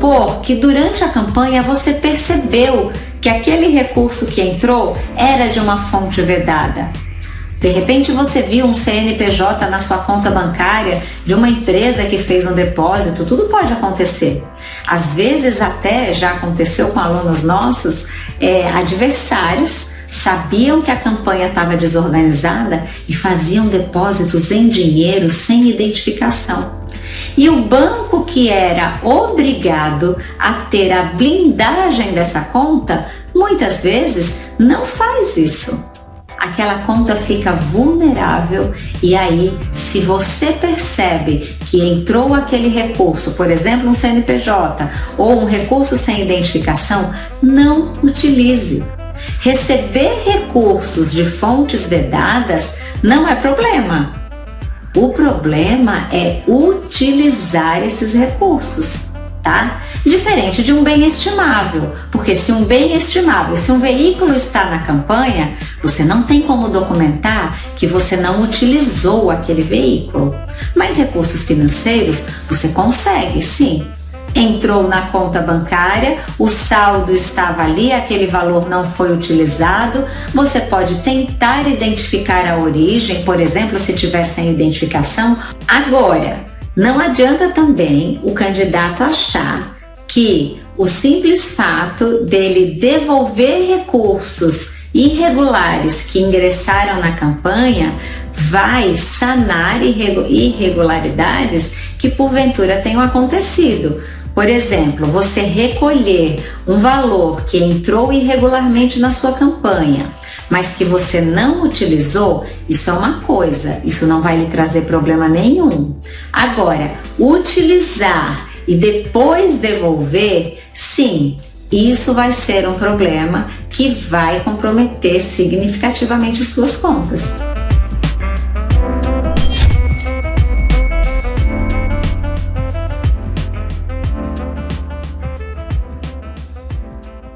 supor que durante a campanha você percebeu que aquele recurso que entrou era de uma fonte vedada. De repente você viu um CNPJ na sua conta bancária de uma empresa que fez um depósito, tudo pode acontecer. Às vezes até já aconteceu com alunos nossos, é, adversários sabiam que a campanha estava desorganizada e faziam depósitos em dinheiro sem identificação. E o banco que era obrigado a ter a blindagem dessa conta, muitas vezes não faz isso aquela conta fica vulnerável e aí, se você percebe que entrou aquele recurso, por exemplo, um CNPJ ou um recurso sem identificação, não utilize. Receber recursos de fontes vedadas não é problema. O problema é utilizar esses recursos tá? Diferente de um bem estimável, porque se um bem estimável, se um veículo está na campanha, você não tem como documentar que você não utilizou aquele veículo. Mas recursos financeiros você consegue, sim. Entrou na conta bancária, o saldo estava ali, aquele valor não foi utilizado. Você pode tentar identificar a origem, por exemplo, se tiver sem identificação. Agora, não adianta também o candidato achar que o simples fato dele devolver recursos irregulares que ingressaram na campanha vai sanar irregularidades que porventura tenham acontecido. Por exemplo, você recolher um valor que entrou irregularmente na sua campanha, mas que você não utilizou, isso é uma coisa, isso não vai lhe trazer problema nenhum. Agora, utilizar e depois devolver, sim, isso vai ser um problema que vai comprometer significativamente suas contas.